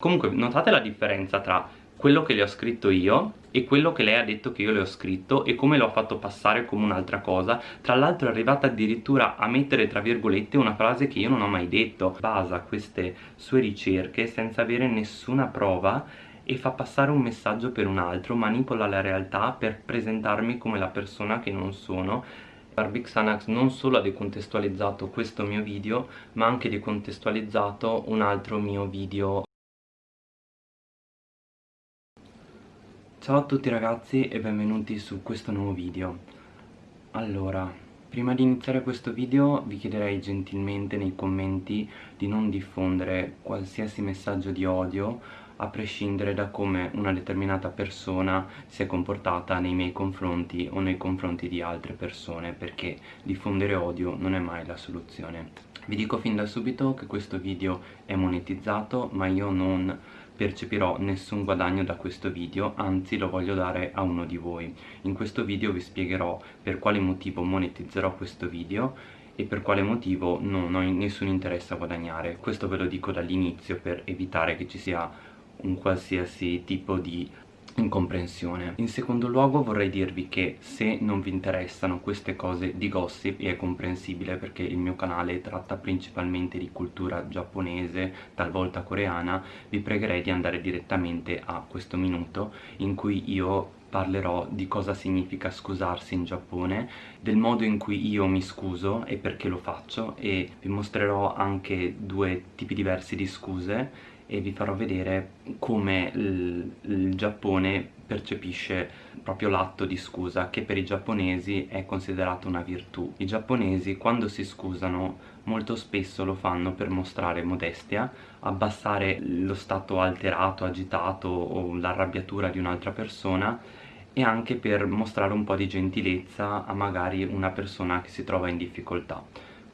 Comunque notate la differenza tra quello che le ho scritto io e quello che lei ha detto che io le ho scritto e come l'ho fatto passare come un'altra cosa. Tra l'altro è arrivata addirittura a mettere tra virgolette una frase che io non ho mai detto. Basa queste sue ricerche senza avere nessuna prova e fa passare un messaggio per un altro manipola la realtà per presentarmi come la persona che non sono. Barbie Xanax non solo ha decontestualizzato questo mio video ma anche decontestualizzato un altro mio video Ciao a tutti ragazzi e benvenuti su questo nuovo video. Allora, prima di iniziare questo video vi chiederei gentilmente nei commenti di non diffondere qualsiasi messaggio di odio a prescindere da come una determinata persona si è comportata nei miei confronti o nei confronti di altre persone perché diffondere odio non è mai la soluzione. Vi dico fin da subito che questo video è monetizzato ma io non percepirò nessun guadagno da questo video, anzi lo voglio dare a uno di voi. In questo video vi spiegherò per quale motivo monetizzerò questo video e per quale motivo non ho nessun interesse a guadagnare. Questo ve lo dico dall'inizio per evitare che ci sia un qualsiasi tipo di incomprensione. In secondo luogo vorrei dirvi che se non vi interessano queste cose di gossip è comprensibile perché il mio canale tratta principalmente di cultura giapponese, talvolta coreana, vi pregherei di andare direttamente a questo minuto in cui io parlerò di cosa significa scusarsi in Giappone, del modo in cui io mi scuso e perché lo faccio e vi mostrerò anche due tipi diversi di scuse e vi farò vedere come il, il Giappone percepisce proprio l'atto di scusa che per i giapponesi è considerato una virtù. I giapponesi quando si scusano molto spesso lo fanno per mostrare modestia, abbassare lo stato alterato, agitato o l'arrabbiatura di un'altra persona e anche per mostrare un po' di gentilezza a magari una persona che si trova in difficoltà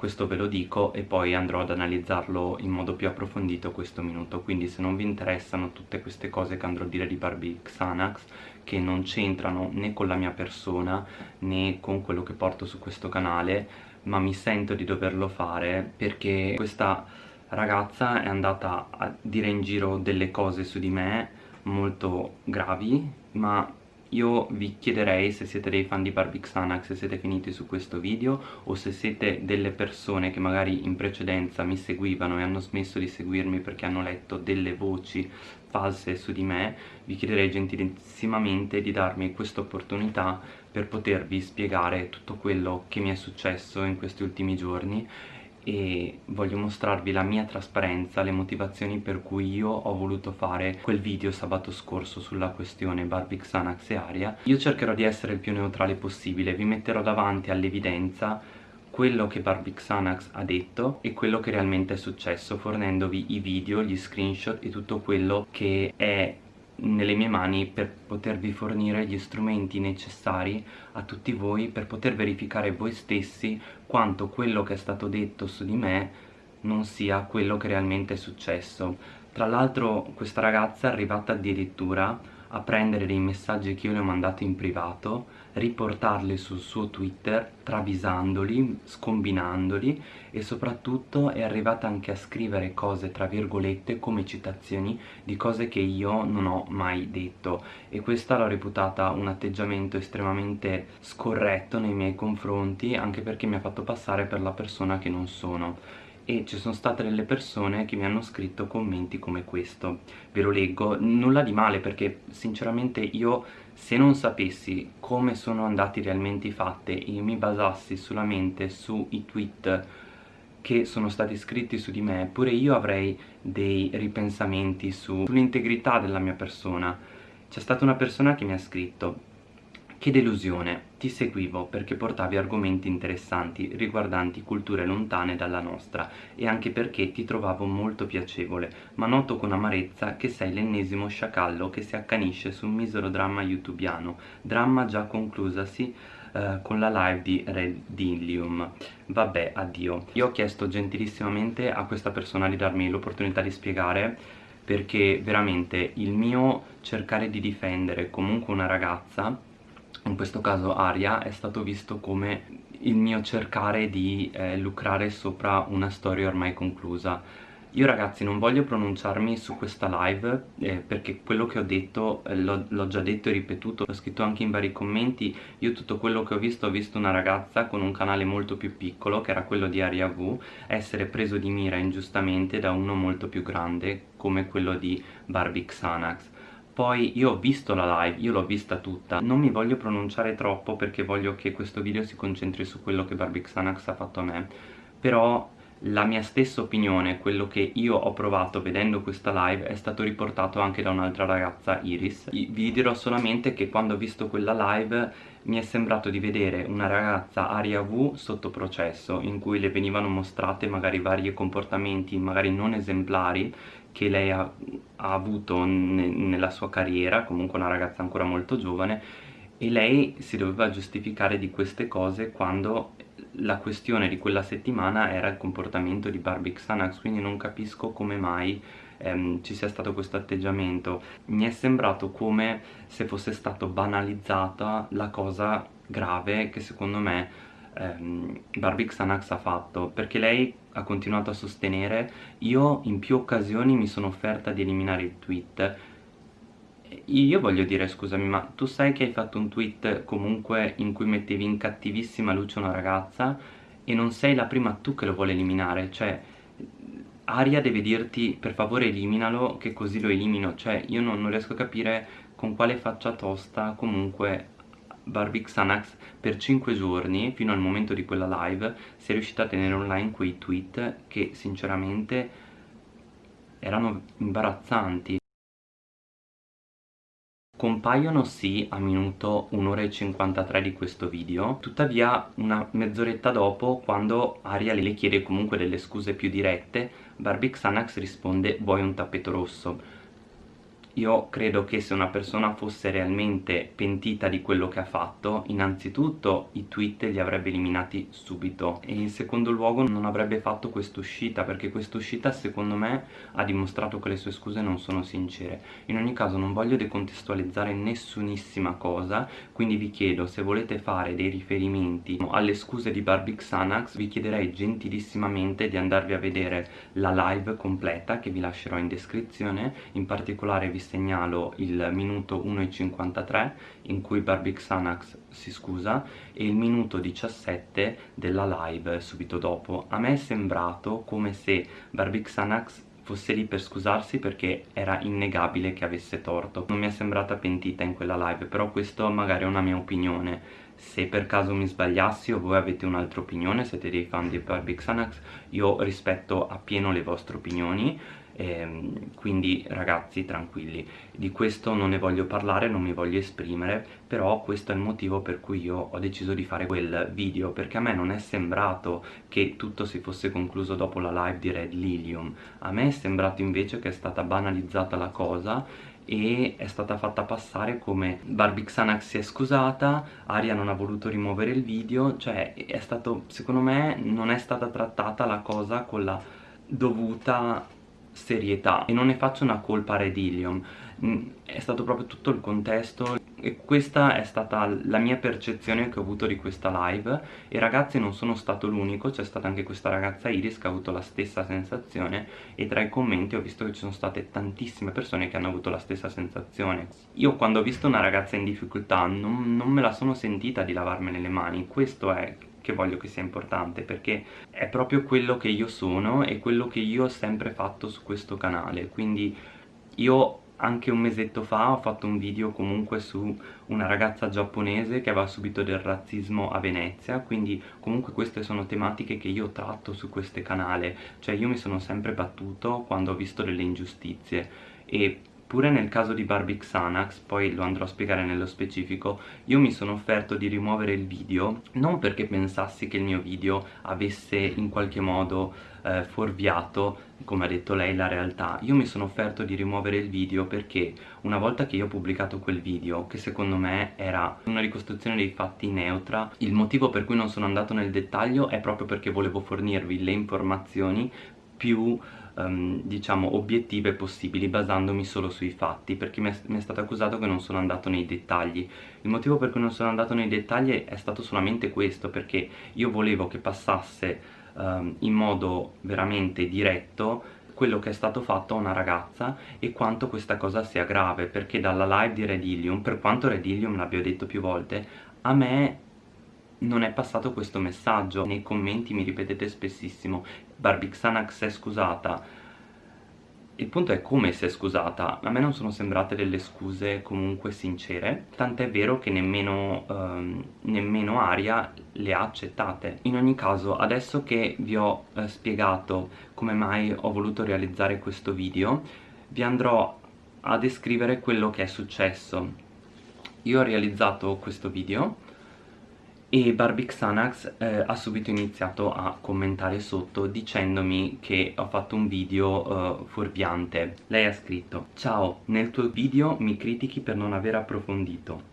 questo ve lo dico e poi andrò ad analizzarlo in modo più approfondito questo minuto. Quindi se non vi interessano tutte queste cose che andrò a dire di Barbie Xanax che non c'entrano né con la mia persona né con quello che porto su questo canale ma mi sento di doverlo fare perché questa ragazza è andata a dire in giro delle cose su di me molto gravi ma io vi chiederei se siete dei fan di Barbie Xanax se siete finiti su questo video o se siete delle persone che magari in precedenza mi seguivano e hanno smesso di seguirmi perché hanno letto delle voci false su di me vi chiederei gentilissimamente di darmi questa opportunità per potervi spiegare tutto quello che mi è successo in questi ultimi giorni e voglio mostrarvi la mia trasparenza, le motivazioni per cui io ho voluto fare quel video sabato scorso sulla questione Barbie Xanax e Aria. Io cercherò di essere il più neutrale possibile, vi metterò davanti all'evidenza quello che Barbie Xanax ha detto e quello che realmente è successo fornendovi i video, gli screenshot e tutto quello che è nelle mie mani per potervi fornire gli strumenti necessari a tutti voi per poter verificare voi stessi quanto quello che è stato detto su di me non sia quello che realmente è successo. Tra l'altro questa ragazza è arrivata addirittura a prendere dei messaggi che io le ho mandato in privato, riportarli sul suo Twitter, travisandoli, scombinandoli e soprattutto è arrivata anche a scrivere cose tra virgolette come citazioni di cose che io non ho mai detto. E questa l'ho reputata un atteggiamento estremamente scorretto nei miei confronti anche perché mi ha fatto passare per la persona che non sono e ci sono state delle persone che mi hanno scritto commenti come questo. Ve lo leggo, nulla di male perché sinceramente io se non sapessi come sono andati realmente i fatti e mi basassi solamente sui tweet che sono stati scritti su di me pure io avrei dei ripensamenti su, sull'integrità della mia persona. C'è stata una persona che mi ha scritto che delusione, ti seguivo perché portavi argomenti interessanti riguardanti culture lontane dalla nostra e anche perché ti trovavo molto piacevole, ma noto con amarezza che sei l'ennesimo sciacallo che si accanisce su un misero dramma youtubiano, dramma già conclusasi Uh, con la live di Redilium vabbè addio. Io ho chiesto gentilissimamente a questa persona di darmi l'opportunità di spiegare perché veramente il mio cercare di difendere comunque una ragazza in questo caso Aria è stato visto come il mio cercare di eh, lucrare sopra una storia ormai conclusa. Io ragazzi non voglio pronunciarmi su questa live eh, perché quello che ho detto eh, l'ho già detto e ripetuto, l'ho scritto anche in vari commenti, io tutto quello che ho visto ho visto una ragazza con un canale molto più piccolo che era quello di Aria V essere preso di mira ingiustamente da uno molto più grande come quello di Barbie Xanax poi io ho visto la live, io l'ho vista tutta. Non mi voglio pronunciare troppo perché voglio che questo video si concentri su quello che Barbie Xanax ha fatto a me. Però la mia stessa opinione, quello che io ho provato vedendo questa live è stato riportato anche da un'altra ragazza, Iris. Vi dirò solamente che quando ho visto quella live mi è sembrato di vedere una ragazza Aria V sotto processo in cui le venivano mostrate magari vari comportamenti magari non esemplari che lei ha, ha avuto ne, nella sua carriera, comunque una ragazza ancora molto giovane e lei si doveva giustificare di queste cose quando la questione di quella settimana era il comportamento di Barbie Xanax quindi non capisco come mai ehm, ci sia stato questo atteggiamento. Mi è sembrato come se fosse stato banalizzata la cosa grave che secondo me ehm, Barbie Xanax ha fatto perché lei ha continuato a sostenere. Io in più occasioni mi sono offerta di eliminare il tweet. Io voglio dire scusami ma tu sai che hai fatto un tweet comunque in cui mettevi in cattivissima luce una ragazza e non sei la prima tu che lo vuole eliminare? Cioè Aria deve dirti per favore eliminalo che così lo elimino. Cioè io non, non riesco a capire con quale faccia tosta comunque Barbie Xanax per 5 giorni fino al momento di quella live si è riuscita a tenere online quei tweet che sinceramente erano imbarazzanti Compaiono sì a minuto 1 ora e 53 di questo video, tuttavia una mezz'oretta dopo, quando Aria le chiede comunque delle scuse più dirette, Barbie Xanax risponde vuoi un tappeto rosso io credo che se una persona fosse realmente pentita di quello che ha fatto, innanzitutto i tweet li avrebbe eliminati subito e in secondo luogo non avrebbe fatto quest'uscita perché quest'uscita secondo me ha dimostrato che le sue scuse non sono sincere. In ogni caso non voglio decontestualizzare nessunissima cosa, quindi vi chiedo se volete fare dei riferimenti alle scuse di Barbie Xanax vi chiederei gentilissimamente di andarvi a vedere la live completa che vi lascerò in descrizione, in particolare vi segnalo il minuto 1.53 in cui Barbie Xanax si scusa e il minuto 17 della live subito dopo. A me è sembrato come se Barbie Xanax fosse lì per scusarsi perché era innegabile che avesse torto. Non mi è sembrata pentita in quella live, però questo magari è una mia opinione. Se per caso mi sbagliassi o voi avete un'altra opinione, siete dei fan di Barbie Xanax, io rispetto appieno le vostre opinioni ehm, quindi ragazzi tranquilli. Di questo non ne voglio parlare non mi voglio esprimere però questo è il motivo per cui io ho deciso di fare quel video perché a me non è sembrato che tutto si fosse concluso dopo la live di Red Lilium. A me è sembrato invece che è stata banalizzata la cosa e è stata fatta passare come Barbie Xanax si è scusata, Aria non ha voluto rimuovere il video, cioè è stato, secondo me non è stata trattata la cosa con la dovuta serietà. E non ne faccio una colpa a Red Ilium mm, è stato proprio tutto il contesto e questa è stata la mia percezione che ho avuto di questa live. E ragazzi non sono stato l'unico, c'è stata anche questa ragazza Iris che ha avuto la stessa sensazione. E tra i commenti ho visto che ci sono state tantissime persone che hanno avuto la stessa sensazione. Io quando ho visto una ragazza in difficoltà non, non me la sono sentita di lavarmene le mani, questo è che voglio che sia importante perché è proprio quello che io sono e quello che io ho sempre fatto su questo canale. Quindi io anche un mesetto fa ho fatto un video comunque su una ragazza giapponese che aveva subito del razzismo a Venezia quindi comunque queste sono tematiche che io tratto su questo canale cioè io mi sono sempre battuto quando ho visto delle ingiustizie e Pure nel caso di Barbie Xanax, poi lo andrò a spiegare nello specifico, io mi sono offerto di rimuovere il video non perché pensassi che il mio video avesse in qualche modo eh, fuorviato, come ha detto lei, la realtà. Io mi sono offerto di rimuovere il video perché una volta che io ho pubblicato quel video, che secondo me era una ricostruzione dei fatti neutra, il motivo per cui non sono andato nel dettaglio è proprio perché volevo fornirvi le informazioni più um, diciamo obiettive possibili basandomi solo sui fatti perché mi è, mi è stato accusato che non sono andato nei dettagli. Il motivo per cui non sono andato nei dettagli è stato solamente questo perché io volevo che passasse um, in modo veramente diretto quello che è stato fatto a una ragazza e quanto questa cosa sia grave perché dalla live di Redillium, per quanto Redillium l'abbia detto più volte, a me non è passato questo messaggio nei commenti mi ripetete spessissimo Barbixanax è scusata il punto è come si è scusata, a me non sono sembrate delle scuse comunque sincere, tant'è vero che nemmeno, ehm, nemmeno Aria le ha accettate. In ogni caso, adesso che vi ho eh, spiegato come mai ho voluto realizzare questo video, vi andrò a descrivere quello che è successo. Io ho realizzato questo video e Barbie Xanax eh, ha subito iniziato a commentare sotto dicendomi che ho fatto un video uh, fuorviante. Lei ha scritto Ciao, nel tuo video mi critichi per non aver approfondito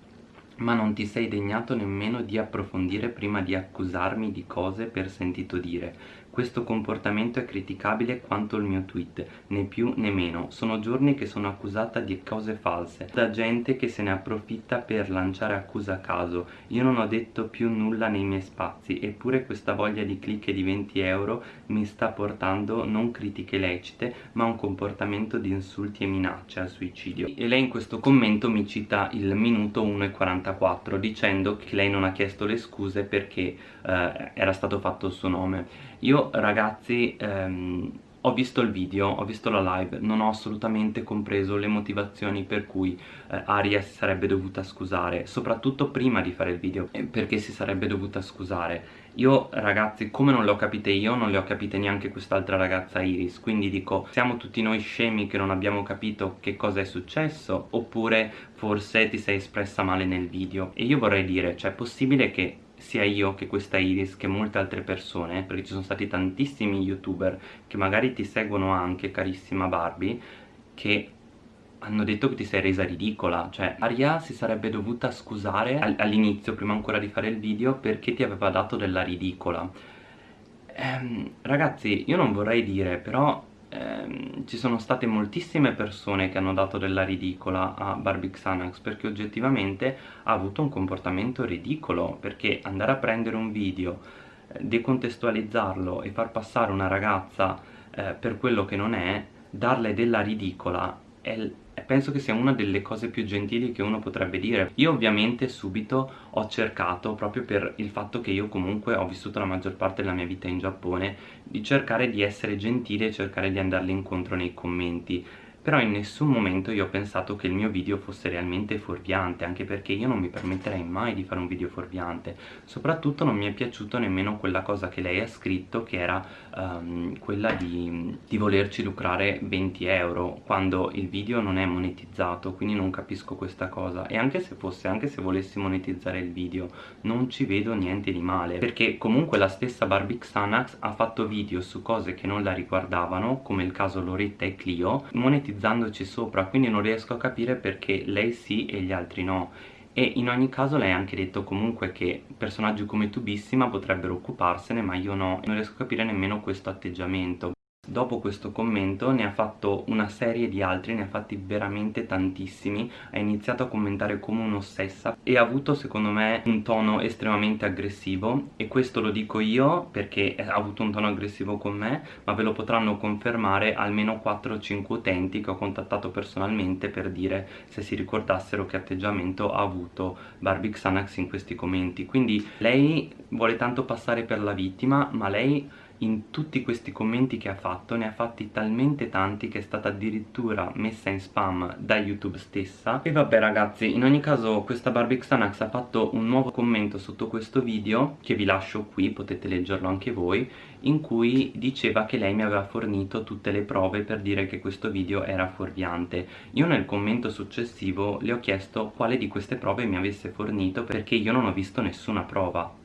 ma non ti sei degnato nemmeno di approfondire prima di accusarmi di cose per sentito dire questo comportamento è criticabile quanto il mio tweet, né più né meno. Sono giorni che sono accusata di cose false, da gente che se ne approfitta per lanciare accuse a caso. Io non ho detto più nulla nei miei spazi, eppure questa voglia di click di 20 euro mi sta portando non critiche lecite, ma un comportamento di insulti e minacce al suicidio. E lei in questo commento mi cita il minuto 1 e 44 dicendo che lei non ha chiesto le scuse perché eh, era stato fatto il suo nome. Io ragazzi ehm, ho visto il video, ho visto la live, non ho assolutamente compreso le motivazioni per cui eh, Aria si sarebbe dovuta scusare, soprattutto prima di fare il video, perché si sarebbe dovuta scusare. Io ragazzi, come non le ho capite io, non le ho capite neanche quest'altra ragazza Iris, quindi dico, siamo tutti noi scemi che non abbiamo capito che cosa è successo, oppure forse ti sei espressa male nel video. E io vorrei dire, cioè è possibile che sia io che questa Iris che molte altre persone perché ci sono stati tantissimi youtuber che magari ti seguono anche carissima Barbie che hanno detto che ti sei resa ridicola. Cioè Aria si sarebbe dovuta scusare all'inizio prima ancora di fare il video perché ti aveva dato della ridicola. Ehm, ragazzi io non vorrei dire però ehm, ci sono state moltissime persone che hanno dato della ridicola a Barbie Xanax perché oggettivamente ha avuto un comportamento ridicolo perché andare a prendere un video eh, decontestualizzarlo e far passare una ragazza eh, per quello che non è darle della ridicola è, penso che sia una delle cose più gentili che uno potrebbe dire. Io ovviamente subito ho cercato proprio per il fatto che io comunque ho vissuto la maggior parte della mia vita in Giappone di cercare di essere gentile e cercare di andarle incontro nei commenti però in nessun momento io ho pensato che il mio video fosse realmente fuorviante anche perché io non mi permetterei mai di fare un video fuorviante. Soprattutto non mi è piaciuto nemmeno quella cosa che lei ha scritto che era um, quella di, di volerci lucrare 20 euro quando il video non è monetizzato quindi non capisco questa cosa. E anche se fosse, anche se volessi monetizzare il video non ci vedo niente di male. Perché comunque la stessa Barbie Xanax ha fatto video su cose che non la riguardavano come il caso Loretta e Clio monetizzando ipnotizzandoci sopra quindi non riesco a capire perché lei sì e gli altri no. E in ogni caso lei ha anche detto comunque che personaggi come Tubissima potrebbero occuparsene ma io no. Non riesco a capire nemmeno questo atteggiamento Dopo questo commento ne ha fatto una serie di altri, ne ha fatti veramente tantissimi, ha iniziato a commentare come un'ossessa e ha avuto secondo me un tono estremamente aggressivo e questo lo dico io perché ha avuto un tono aggressivo con me, ma ve lo potranno confermare almeno 4-5 utenti che ho contattato personalmente per dire se si ricordassero che atteggiamento ha avuto Barbie Xanax in questi commenti. Quindi lei vuole tanto passare per la vittima, ma lei in tutti questi commenti che ha fatto ne ha fatti talmente tanti che è stata addirittura messa in spam da YouTube stessa. E vabbè ragazzi in ogni caso questa Barbie Xanax ha fatto un nuovo commento sotto questo video che vi lascio qui potete leggerlo anche voi in cui diceva che lei mi aveva fornito tutte le prove per dire che questo video era fuorviante. Io nel commento successivo le ho chiesto quale di queste prove mi avesse fornito perché io non ho visto nessuna prova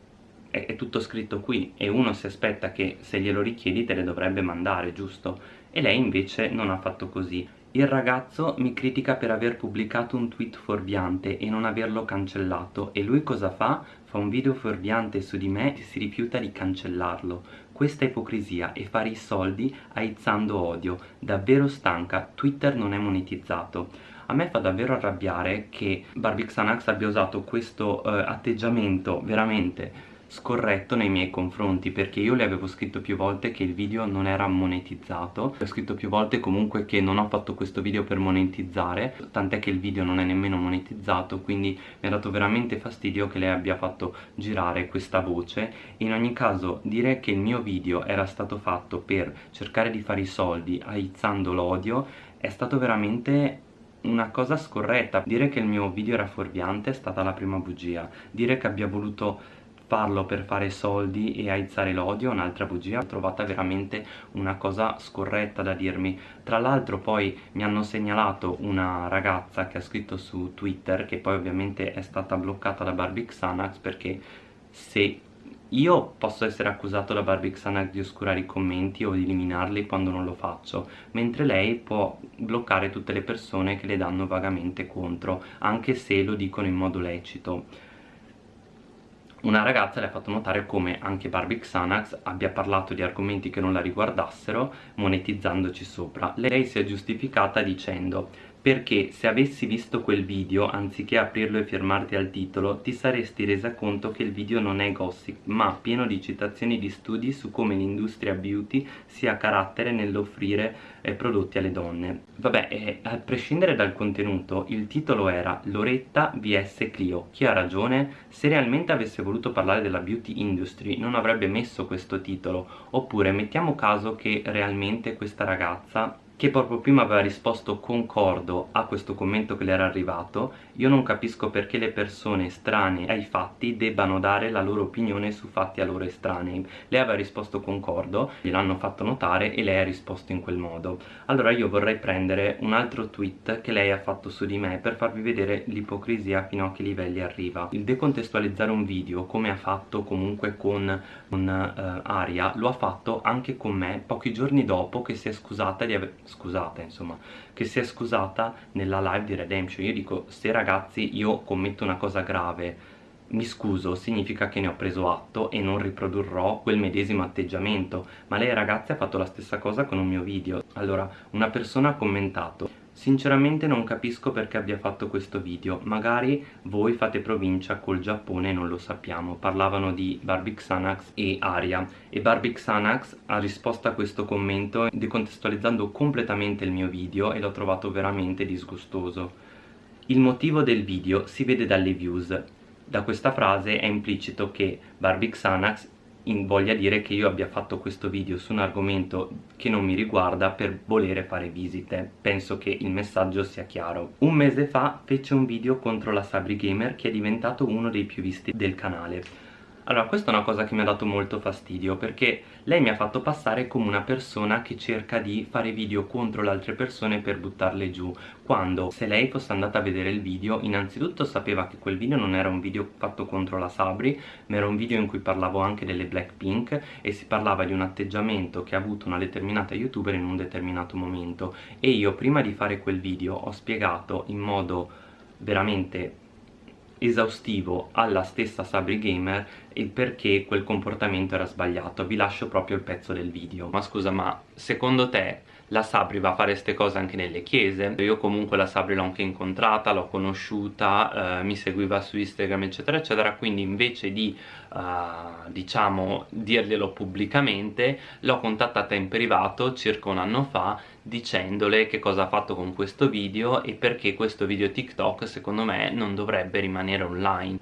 è, è tutto scritto qui e uno si aspetta che se glielo richiedi te le dovrebbe mandare, giusto? E lei invece non ha fatto così. Il ragazzo mi critica per aver pubblicato un tweet fuorviante e non averlo cancellato e lui cosa fa? Fa un video fuorviante su di me e si rifiuta di cancellarlo. Questa ipocrisia e fare i soldi aizzando odio. Davvero stanca, Twitter non è monetizzato. A me fa davvero arrabbiare che Barbie Xanax abbia usato questo uh, atteggiamento veramente scorretto nei miei confronti perché io le avevo scritto più volte che il video non era monetizzato. Ho scritto più volte comunque che non ho fatto questo video per monetizzare tant'è che il video non è nemmeno monetizzato quindi mi ha dato veramente fastidio che lei abbia fatto girare questa voce. In ogni caso dire che il mio video era stato fatto per cercare di fare i soldi aizzando l'odio è stato veramente una cosa scorretta. Dire che il mio video era fuorviante è stata la prima bugia. Dire che abbia voluto farlo per fare soldi e aizzare l'odio, un'altra bugia, l'ho trovata veramente una cosa scorretta da dirmi. Tra l'altro poi mi hanno segnalato una ragazza che ha scritto su Twitter, che poi ovviamente è stata bloccata da Barbie Xanax perché se io posso essere accusato da Barbie Xanax di oscurare i commenti o di eliminarli quando non lo faccio, mentre lei può bloccare tutte le persone che le danno vagamente contro, anche se lo dicono in modo lecito una ragazza le ha fatto notare come anche Barbie Xanax abbia parlato di argomenti che non la riguardassero monetizzandoci sopra. Lei si è giustificata dicendo perché se avessi visto quel video anziché aprirlo e firmarti al titolo ti saresti resa conto che il video non è gossip ma pieno di citazioni di studi su come l'industria beauty sia carattere nell'offrire eh, prodotti alle donne. Vabbè eh, a prescindere dal contenuto il titolo era Loretta vs Clio. Chi ha ragione? se realmente avesse voluto parlare della beauty industry non avrebbe messo questo titolo. Oppure mettiamo caso che realmente questa ragazza che proprio prima aveva risposto concordo a questo commento che le era arrivato io non capisco perché le persone estranee ai fatti debbano dare la loro opinione su fatti a loro estranei. Lei aveva risposto concordo gliel'hanno fatto notare e lei ha risposto in quel modo. Allora io vorrei prendere un altro tweet che lei ha fatto su di me per farvi vedere l'ipocrisia fino a che livelli arriva. Il decontestualizzare un video come ha fatto comunque con, con uh, Aria lo ha fatto anche con me pochi giorni dopo che si è scusata di aver scusata insomma che si è scusata nella live di Redemption io dico se ragazzi io commetto una cosa grave. Mi scuso significa che ne ho preso atto e non riprodurrò quel medesimo atteggiamento. Ma lei ragazzi ha fatto la stessa cosa con un mio video. Allora una persona ha commentato Sinceramente non capisco perché abbia fatto questo video, magari voi fate provincia col Giappone e non lo sappiamo. Parlavano di Barbie Xanax e Aria e Barbie Xanax ha risposto a questo commento decontestualizzando completamente il mio video e l'ho trovato veramente disgustoso. Il motivo del video si vede dalle views. Da questa frase è implicito che Barbie Xanax voglia dire che io abbia fatto questo video su un argomento che non mi riguarda per volere fare visite. Penso che il messaggio sia chiaro. Un mese fa fece un video contro la Sabri Gamer che è diventato uno dei più visti del canale allora questa è una cosa che mi ha dato molto fastidio perché lei mi ha fatto passare come una persona che cerca di fare video contro le altre persone per buttarle giù quando se lei fosse andata a vedere il video innanzitutto sapeva che quel video non era un video fatto contro la Sabri ma era un video in cui parlavo anche delle Blackpink e si parlava di un atteggiamento che ha avuto una determinata youtuber in un determinato momento. E io prima di fare quel video ho spiegato in modo veramente esaustivo alla stessa Sabri Gamer il perché quel comportamento era sbagliato. Vi lascio proprio il pezzo del video. Ma scusa ma secondo te la Sabri va a fare queste cose anche nelle chiese. Io comunque la Sabri l'ho anche incontrata, l'ho conosciuta, eh, mi seguiva su Instagram eccetera eccetera. Quindi invece di eh, diciamo dirglielo pubblicamente l'ho contattata in privato circa un anno fa dicendole che cosa ha fatto con questo video e perché questo video TikTok secondo me non dovrebbe rimanere online.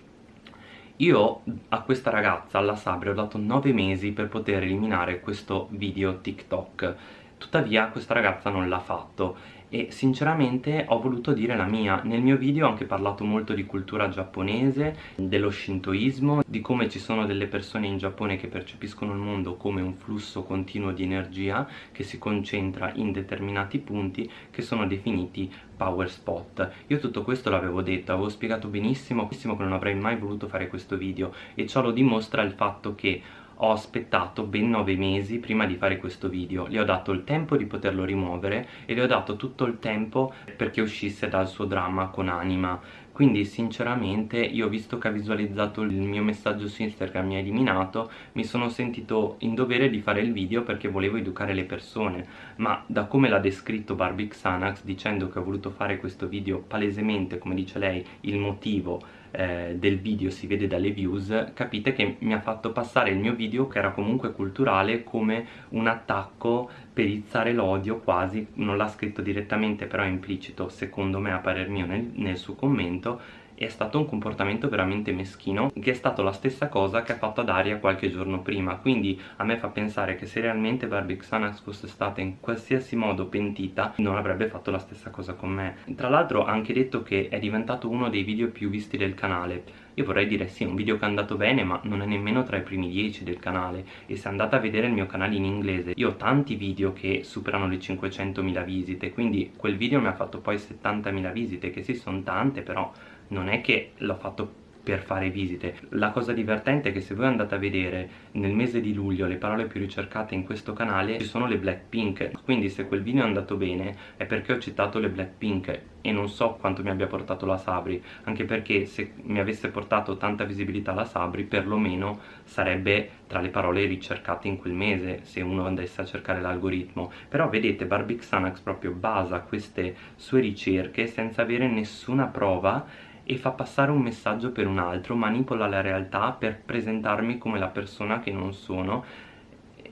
Io a questa ragazza, alla Sabri, ho dato 9 mesi per poter eliminare questo video TikTok tuttavia questa ragazza non l'ha fatto. E sinceramente ho voluto dire la mia. Nel mio video ho anche parlato molto di cultura giapponese dello shintoismo di come ci sono delle persone in Giappone che percepiscono il mondo come un flusso continuo di energia che si concentra in determinati punti che sono definiti power spot. Io tutto questo l'avevo detto, avevo spiegato benissimo, benissimo che non avrei mai voluto fare questo video. E ciò lo dimostra il fatto che ho aspettato ben 9 mesi prima di fare questo video. Le ho dato il tempo di poterlo rimuovere e le ho dato tutto il tempo perché uscisse dal suo dramma con Anima. Quindi sinceramente io visto che ha visualizzato il mio messaggio su Instagram mi ha eliminato mi sono sentito in dovere di fare il video perché volevo educare le persone. Ma da come l'ha descritto Barbie Xanax dicendo che ho voluto fare questo video palesemente come dice lei il motivo eh, del video si vede dalle views capite che mi ha fatto passare il mio video che era comunque culturale come un attacco per izzare l'odio quasi non l'ha scritto direttamente però è implicito secondo me a parer mio nel, nel suo commento è stato un comportamento veramente meschino che è stato la stessa cosa che ha fatto ad Aria qualche giorno prima. Quindi a me fa pensare che se realmente Barbie Xanax fosse stata in qualsiasi modo pentita non avrebbe fatto la stessa cosa con me. Tra l'altro ha anche detto che è diventato uno dei video più visti del canale. Io vorrei dire sì, è un video che è andato bene ma non è nemmeno tra i primi 10 del canale. E se andate a vedere il mio canale in inglese io ho tanti video che superano le 500.000 visite quindi quel video mi ha fatto poi 70.000 visite che sì sono tante però non è che l'ho fatto per fare visite. La cosa divertente è che se voi andate a vedere nel mese di luglio le parole più ricercate in questo canale ci sono le Blackpink. Quindi se quel video è andato bene è perché ho citato le Blackpink e non so quanto mi abbia portato la Sabri anche perché se mi avesse portato tanta visibilità la Sabri perlomeno sarebbe tra le parole ricercate in quel mese se uno andasse a cercare l'algoritmo. Però vedete Barbie Xanax proprio basa queste sue ricerche senza avere nessuna prova e fa passare un messaggio per un altro, manipola la realtà per presentarmi come la persona che non sono.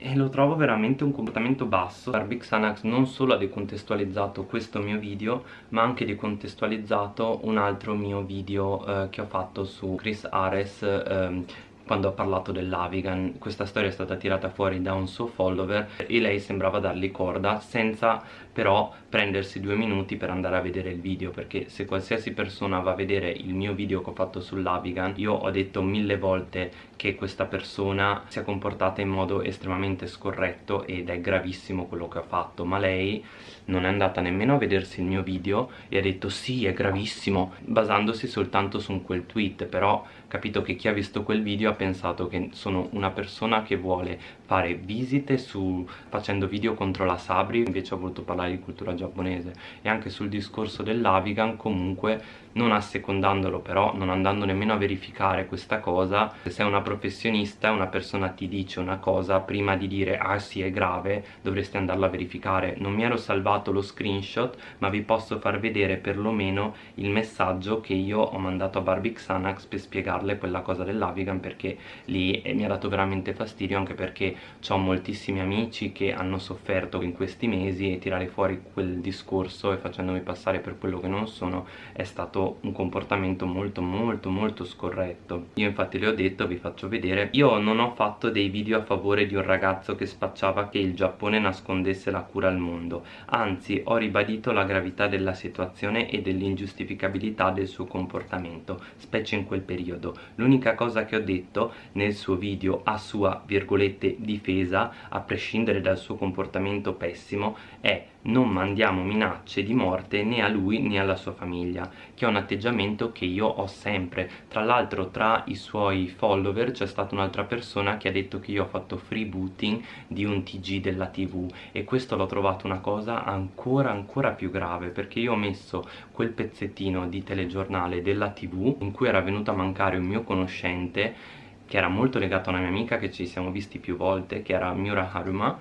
E lo trovo veramente un comportamento basso. Barbie Xanax non solo ha decontestualizzato questo mio video ma ha anche decontestualizzato un altro mio video eh, che ho fatto su Chris Ares eh, quando ha parlato dell'Avigan. Questa storia è stata tirata fuori da un suo follower e lei sembrava dargli corda senza però prendersi due minuti per andare a vedere il video perché se qualsiasi persona va a vedere il mio video che ho fatto sull'Avigan io ho detto mille volte che questa persona si è comportata in modo estremamente scorretto ed è gravissimo quello che ha fatto ma lei non è andata nemmeno a vedersi il mio video e ha detto sì è gravissimo basandosi soltanto su quel tweet però capito che chi ha visto quel video ha pensato che sono una persona che vuole fare visite su, facendo video contro la Sabri invece ho voluto parlare di cultura giapponese. E anche sul discorso dell'Avigan comunque non assecondandolo però non andando nemmeno a verificare questa cosa se sei una professionista una persona ti dice una cosa prima di dire ah sì è grave dovresti andarla a verificare. Non mi ero salvato lo screenshot ma vi posso far vedere perlomeno il messaggio che io ho mandato a Barbie Xanax per spiegarle quella cosa dell'Avigan perché lì eh, mi ha dato veramente fastidio anche perché ho moltissimi amici che hanno sofferto in questi mesi e tirare fuori quel discorso e facendomi passare per quello che non sono è stato un comportamento molto molto molto scorretto. Io infatti le ho detto vi faccio vedere. Io non ho fatto dei video a favore di un ragazzo che spacciava che il Giappone nascondesse la cura al mondo. Anzi ho ribadito la gravità della situazione e dell'ingiustificabilità del suo comportamento specie in quel periodo. L'unica cosa che ho detto nel suo video a sua virgolette difesa a prescindere dal suo comportamento pessimo è non mandiamo minacce di morte né a lui né alla sua famiglia che è un atteggiamento che io ho sempre. Tra l'altro tra i suoi follower c'è stata un'altra persona che ha detto che io ho fatto freebooting di un tg della tv e questo l'ho trovato una cosa ancora ancora più grave perché io ho messo quel pezzettino di telegiornale della tv in cui era venuto a mancare un mio conoscente che era molto legato a una mia amica che ci siamo visti più volte che era Miura Haruma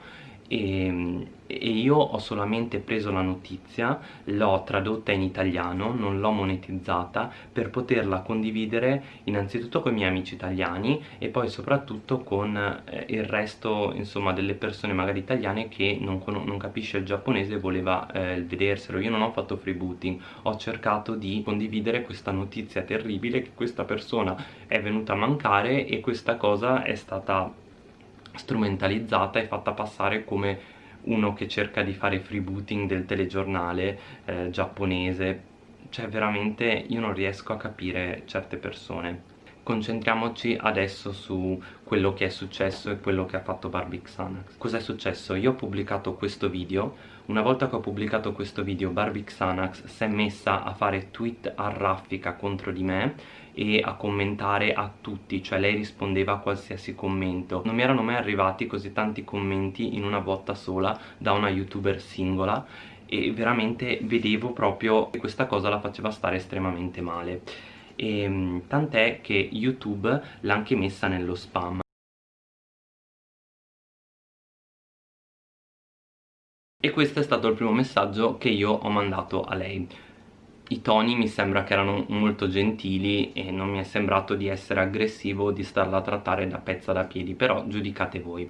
e, e io ho solamente preso la notizia, l'ho tradotta in italiano, non l'ho monetizzata per poterla condividere innanzitutto con i miei amici italiani e poi soprattutto con eh, il resto insomma delle persone magari italiane che non, non capisce il giapponese e voleva eh, vederselo. Io non ho fatto freebooting, ho cercato di condividere questa notizia terribile che questa persona è venuta a mancare e questa cosa è stata strumentalizzata e fatta passare come uno che cerca di fare freebooting del telegiornale eh, giapponese. Cioè veramente io non riesco a capire certe persone. Concentriamoci adesso su quello che è successo e quello che ha fatto Barbie Xanax. Cos'è successo? io ho pubblicato questo video. Una volta che ho pubblicato questo video Barbie Xanax si è messa a fare tweet a raffica contro di me e a commentare a tutti, cioè lei rispondeva a qualsiasi commento. Non mi erano mai arrivati così tanti commenti in una botta sola da una youtuber singola e veramente vedevo proprio che questa cosa la faceva stare estremamente male. Ehm, tant'è che YouTube l'ha anche messa nello spam. E questo è stato il primo messaggio che io ho mandato a lei i toni mi sembra che erano molto gentili e non mi è sembrato di essere aggressivo o di starla a trattare da pezza da piedi però giudicate voi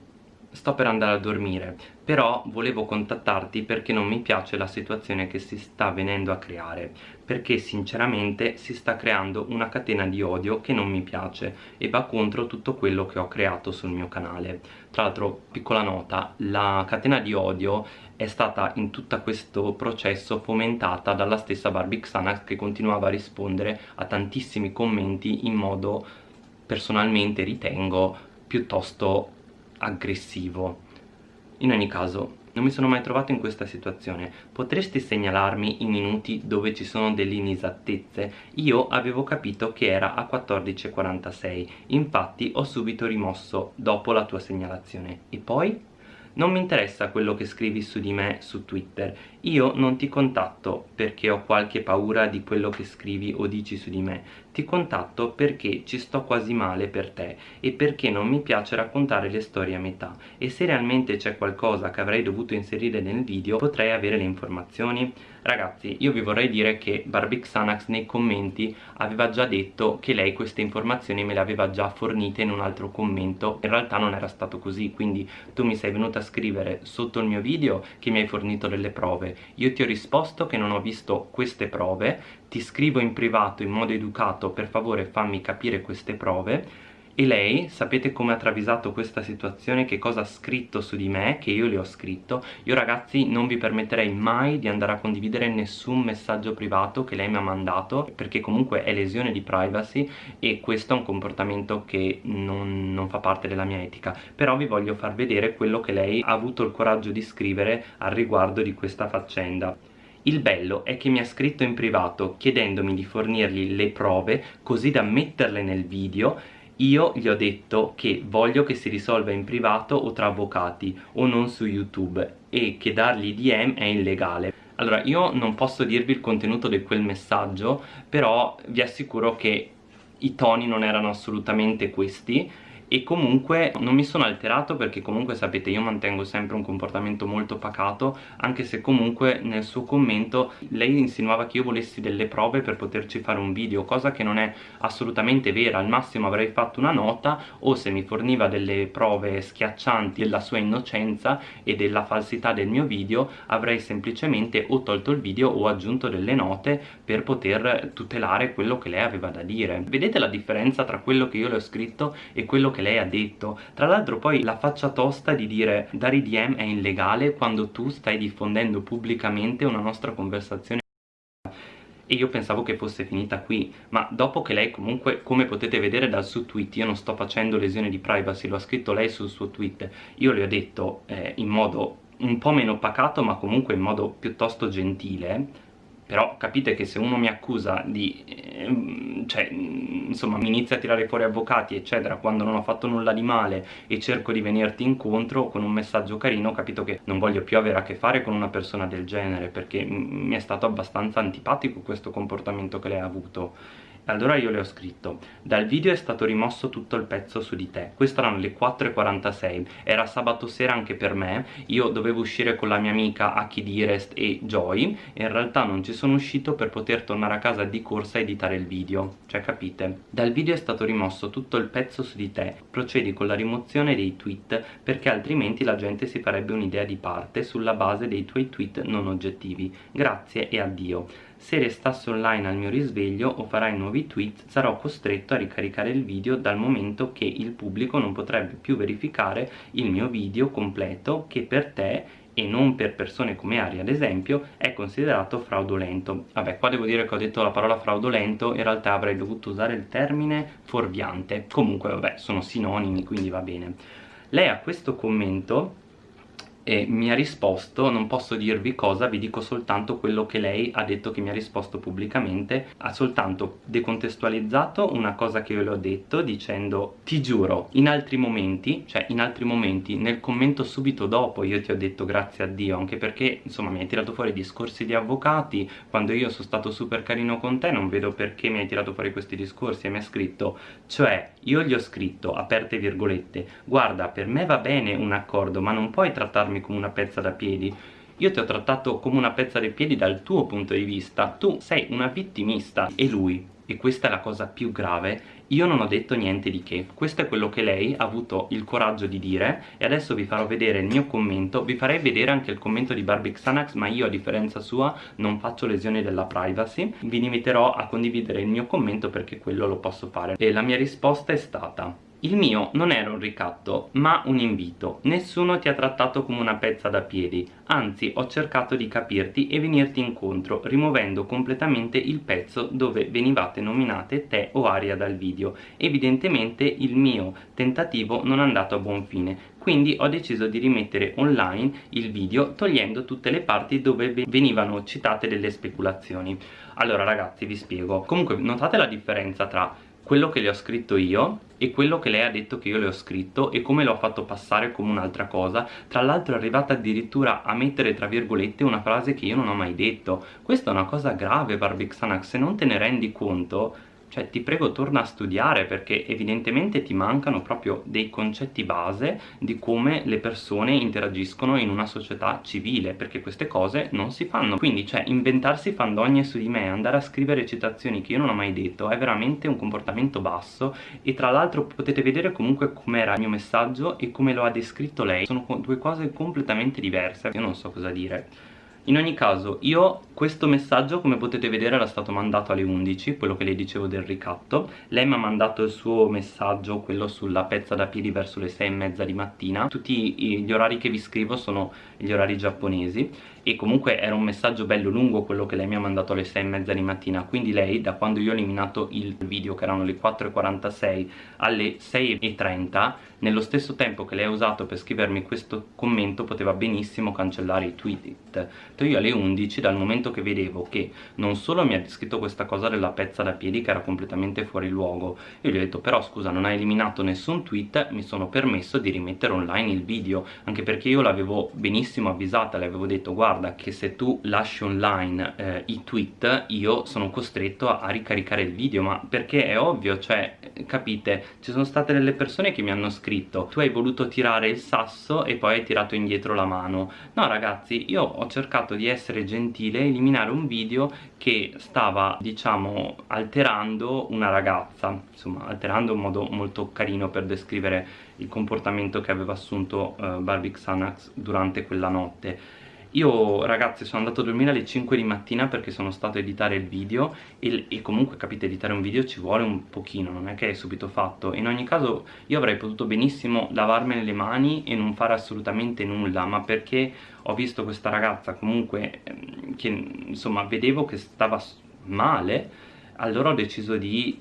sto per andare a dormire però volevo contattarti perché non mi piace la situazione che si sta venendo a creare perché sinceramente si sta creando una catena di odio che non mi piace e va contro tutto quello che ho creato sul mio canale. Tra l'altro piccola nota la catena di odio è stata in tutto questo processo fomentata dalla stessa Barbie Xanax che continuava a rispondere a tantissimi commenti in modo personalmente ritengo piuttosto aggressivo. In ogni caso non mi sono mai trovato in questa situazione. Potresti segnalarmi i minuti dove ci sono delle inesattezze? Io avevo capito che era a 14.46 infatti ho subito rimosso dopo la tua segnalazione. E poi? non mi interessa quello che scrivi su di me su Twitter. Io non ti contatto perché ho qualche paura di quello che scrivi o dici su di me ti contatto perché ci sto quasi male per te e perché non mi piace raccontare le storie a metà. E se realmente c'è qualcosa che avrei dovuto inserire nel video potrei avere le informazioni ragazzi io vi vorrei dire che Barbie Xanax nei commenti aveva già detto che lei queste informazioni me le aveva già fornite in un altro commento. In realtà non era stato così quindi tu mi sei venuta a scrivere sotto il mio video che mi hai fornito delle prove. Io ti ho risposto che non ho visto queste prove. Ti scrivo in privato in modo educato. Per favore fammi capire queste prove e lei, sapete come ha travisato questa situazione, che cosa ha scritto su di me, che io le ho scritto? Io ragazzi non vi permetterei mai di andare a condividere nessun messaggio privato che lei mi ha mandato perché comunque è lesione di privacy e questo è un comportamento che non, non fa parte della mia etica. Però vi voglio far vedere quello che lei ha avuto il coraggio di scrivere al riguardo di questa faccenda. Il bello è che mi ha scritto in privato chiedendomi di fornirgli le prove così da metterle nel video io gli ho detto che voglio che si risolva in privato o tra avvocati o non su YouTube e che dargli DM è illegale. Allora, io non posso dirvi il contenuto di quel messaggio, però vi assicuro che i toni non erano assolutamente questi e comunque non mi sono alterato perché comunque sapete io mantengo sempre un comportamento molto pacato anche se comunque nel suo commento lei insinuava che io volessi delle prove per poterci fare un video cosa che non è assolutamente vera. Al massimo avrei fatto una nota o se mi forniva delle prove schiaccianti della sua innocenza e della falsità del mio video avrei semplicemente o tolto il video o aggiunto delle note per poter tutelare quello che lei aveva da dire. Vedete la differenza tra quello che io le ho scritto e quello che lei ha detto. Tra l'altro poi la faccia tosta di dire dare DM è illegale quando tu stai diffondendo pubblicamente una nostra conversazione e io pensavo che fosse finita qui ma dopo che lei comunque come potete vedere dal suo tweet io non sto facendo lesione di privacy lo ha scritto lei sul suo tweet. Io le ho detto eh, in modo un po' meno pacato ma comunque in modo piuttosto gentile però capite che se uno mi accusa di eh, cioè insomma mi inizia a tirare fuori avvocati eccetera quando non ho fatto nulla di male e cerco di venirti incontro con un messaggio carino ho capito che non voglio più avere a che fare con una persona del genere perché mi è stato abbastanza antipatico questo comportamento che lei ha avuto allora io le ho scritto dal video è stato rimosso tutto il pezzo su di te. Queste erano le 4.46 era sabato sera anche per me. Io dovevo uscire con la mia amica Aki Direst e Joy. E in realtà non ci sono uscito per poter tornare a casa di corsa e editare il video. Cioè capite? Dal video è stato rimosso tutto il pezzo su di te. Procedi con la rimozione dei tweet perché altrimenti la gente si farebbe un'idea di parte sulla base dei tuoi tweet non oggettivi. Grazie e addio se restassi online al mio risveglio o farai nuovi tweet sarò costretto a ricaricare il video dal momento che il pubblico non potrebbe più verificare il mio video completo che per te e non per persone come Ari ad esempio è considerato fraudolento. Vabbè qua devo dire che ho detto la parola fraudolento in realtà avrei dovuto usare il termine fuorviante. Comunque vabbè sono sinonimi quindi va bene. Lei a questo commento e mi ha risposto, non posso dirvi cosa, vi dico soltanto quello che lei ha detto che mi ha risposto pubblicamente, ha soltanto decontestualizzato una cosa che io le ho detto dicendo ti giuro, in altri momenti, cioè in altri momenti, nel commento subito dopo io ti ho detto grazie a Dio, anche perché insomma mi hai tirato fuori discorsi di avvocati, quando io sono stato super carino con te non vedo perché mi hai tirato fuori questi discorsi e mi ha scritto, cioè io gli ho scritto, aperte virgolette, guarda per me va bene un accordo ma non puoi trattarmi trattarmi come una pezza da piedi. Io ti ho trattato come una pezza da piedi dal tuo punto di vista. Tu sei una vittimista. E lui e questa è la cosa più grave io non ho detto niente di che. Questo è quello che lei ha avuto il coraggio di dire. E adesso vi farò vedere il mio commento. Vi farei vedere anche il commento di Barbie Xanax ma io a differenza sua non faccio lesioni della privacy. Vi limiterò a condividere il mio commento perché quello lo posso fare. E la mia risposta è stata il mio non era un ricatto, ma un invito. Nessuno ti ha trattato come una pezza da piedi, anzi ho cercato di capirti e venirti incontro, rimuovendo completamente il pezzo dove venivate nominate te o Aria dal video. Evidentemente il mio tentativo non è andato a buon fine, quindi ho deciso di rimettere online il video togliendo tutte le parti dove venivano citate delle speculazioni. Allora ragazzi vi spiego, comunque notate la differenza tra quello che le ho scritto io e quello che lei ha detto che io le ho scritto e come l'ho fatto passare come un'altra cosa. Tra l'altro è arrivata addirittura a mettere tra virgolette una frase che io non ho mai detto. Questa è una cosa grave Barbixanax se non te ne rendi conto cioè ti prego torna a studiare perché evidentemente ti mancano proprio dei concetti base di come le persone interagiscono in una società civile perché queste cose non si fanno. Quindi cioè inventarsi fandonie su di me andare a scrivere citazioni che io non ho mai detto è veramente un comportamento basso. E tra l'altro potete vedere comunque com'era il mio messaggio e come lo ha descritto lei. Sono due cose completamente diverse. Io non so cosa dire in ogni caso io questo messaggio come potete vedere era stato mandato alle 11 quello che le dicevo del ricatto. Lei mi ha mandato il suo messaggio quello sulla pezza da piedi verso le 6 e mezza di mattina. Tutti gli orari che vi scrivo sono gli orari giapponesi. E comunque era un messaggio bello lungo quello che lei mi ha mandato alle 6 e mezza di mattina. Quindi lei da quando io ho eliminato il video che erano le 4.46 alle 6.30 nello stesso tempo che lei ha usato per scrivermi questo commento poteva benissimo cancellare i tweet io alle 11 dal momento che vedevo che non solo mi ha scritto questa cosa della pezza da piedi che era completamente fuori luogo io gli ho detto però scusa non hai eliminato nessun tweet mi sono permesso di rimettere online il video. Anche perché io l'avevo benissimo avvisata le avevo detto guarda che se tu lasci online eh, i tweet io sono costretto a, a, ricaricare il video. Ma perché è ovvio cioè capite ci sono state delle persone che mi hanno scritto tu hai voluto tirare il sasso e poi hai tirato indietro la mano. No ragazzi io ho cercato di essere gentile e eliminare un video che stava diciamo alterando una ragazza insomma alterando un modo molto carino per descrivere il comportamento che aveva assunto uh, Barbie Xanax durante quella notte. Io ragazzi sono andato a dormire alle 5 di mattina perché sono stato a editare il video e, e, comunque capite editare un video ci vuole un pochino, non è che è subito fatto. In ogni caso io avrei potuto benissimo lavarmene le mani e non fare assolutamente nulla ma perché ho visto questa ragazza comunque ehm, che insomma vedevo che stava male allora ho deciso di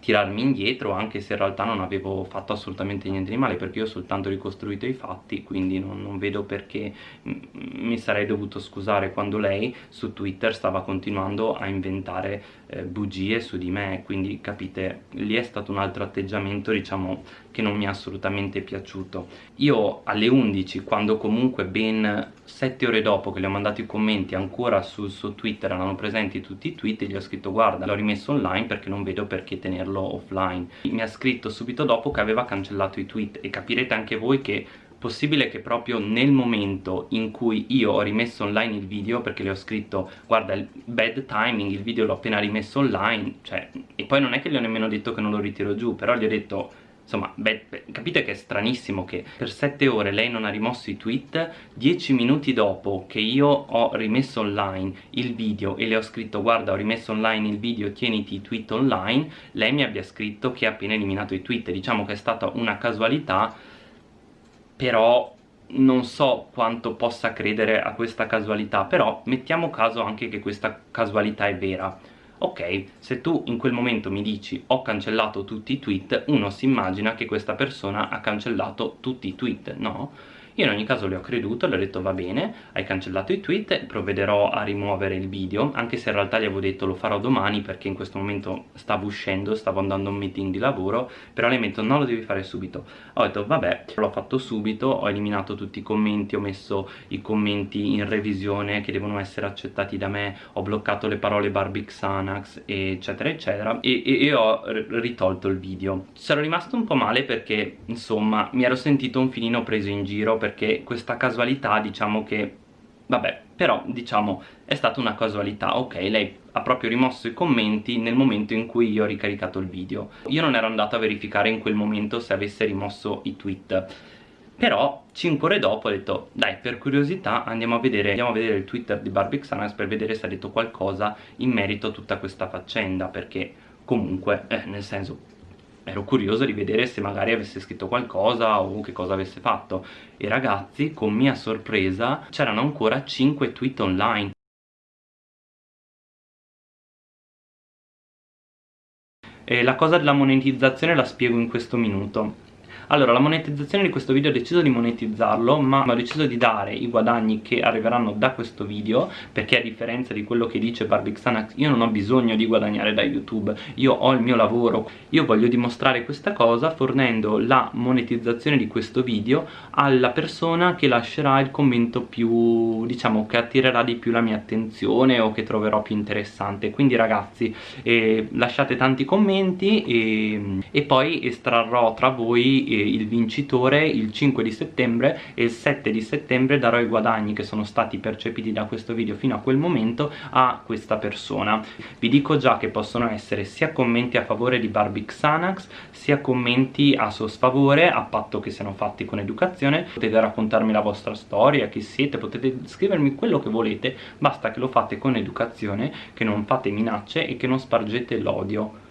tirarmi indietro anche se in realtà non avevo fatto assolutamente niente di male perché io ho soltanto ricostruito i fatti quindi non, non vedo perché mi sarei dovuto scusare quando lei su Twitter stava continuando a inventare eh, bugie su di me. Quindi capite lì è stato un altro atteggiamento diciamo che non mi è assolutamente piaciuto. Io alle 11 quando comunque ben 7 ore dopo che le ho mandato i commenti ancora sul suo Twitter erano presenti tutti i tweet e gli ho scritto guarda l'ho rimesso online perché non vedo perché tenerlo offline. Mi ha scritto subito dopo che aveva cancellato i tweet e capirete anche voi che possibile che proprio nel momento in cui io ho rimesso online il video perché le ho scritto guarda il bad timing il video l'ho appena rimesso online cioè e poi non è che gli ho nemmeno detto che non lo ritiro giù però gli ho detto Insomma, beh, beh, capite che è stranissimo che per 7 ore lei non ha rimosso i tweet 10 minuti dopo che io ho rimesso online il video e le ho scritto guarda ho rimesso online il video tieniti i tweet online lei mi abbia scritto che ha appena eliminato i tweet. Diciamo che è stata una casualità però non so quanto possa credere a questa casualità. Però mettiamo caso anche che questa casualità è vera ok, se tu in quel momento mi dici ho cancellato tutti i tweet uno si immagina che questa persona ha cancellato tutti i tweet, no? Io in ogni caso le ho creduto, le ho detto va bene hai cancellato i tweet, provvederò a rimuovere il video anche se in realtà gli avevo detto lo farò domani perché in questo momento stavo uscendo, stavo andando a un meeting di lavoro però ha detto no lo devi fare subito ho detto vabbè, l'ho fatto subito, ho eliminato tutti i commenti, ho messo i commenti in revisione che devono essere accettati da me ho bloccato le parole Barbie Xanax eccetera eccetera e, e, e ho ritolto il video. C'ero rimasto un po' male perché insomma mi ero sentito un filino preso in giro perché questa casualità diciamo che vabbè però diciamo è stata una casualità ok lei ha proprio rimosso i commenti nel momento in cui io ho ricaricato il video. Io non ero andato a verificare in quel momento se avesse rimosso i tweet. Però 5 ore dopo ho detto dai per curiosità andiamo a vedere, andiamo a vedere il twitter di Barbie Xanax per vedere se ha detto qualcosa in merito a tutta questa faccenda perché comunque eh, nel senso ero curioso di vedere se magari avesse scritto qualcosa o che cosa avesse fatto. E ragazzi con mia sorpresa c'erano ancora 5 tweet online. E la cosa della monetizzazione la spiego in questo minuto allora la monetizzazione di questo video ho deciso di monetizzarlo ma ho deciso di dare i guadagni che arriveranno da questo video perché a differenza di quello che dice Barbie Xanax io non ho bisogno di guadagnare da YouTube. Io ho il mio lavoro. Io voglio dimostrare questa cosa fornendo la monetizzazione di questo video alla persona che lascerà il commento più diciamo che attirerà di più la mia attenzione o che troverò più interessante. Quindi ragazzi eh, lasciate tanti commenti e, e poi estrarrò tra voi eh, il vincitore il 5 di settembre e il 7 di settembre darò i guadagni che sono stati percepiti da questo video fino a quel momento a questa persona. Vi dico già che possono essere sia commenti a favore di Barbie Xanax sia commenti a suo sfavore a patto che siano fatti con educazione. Potete raccontarmi la vostra storia, chi siete, potete scrivermi quello che volete basta che lo fate con educazione che non fate minacce e che non spargete l'odio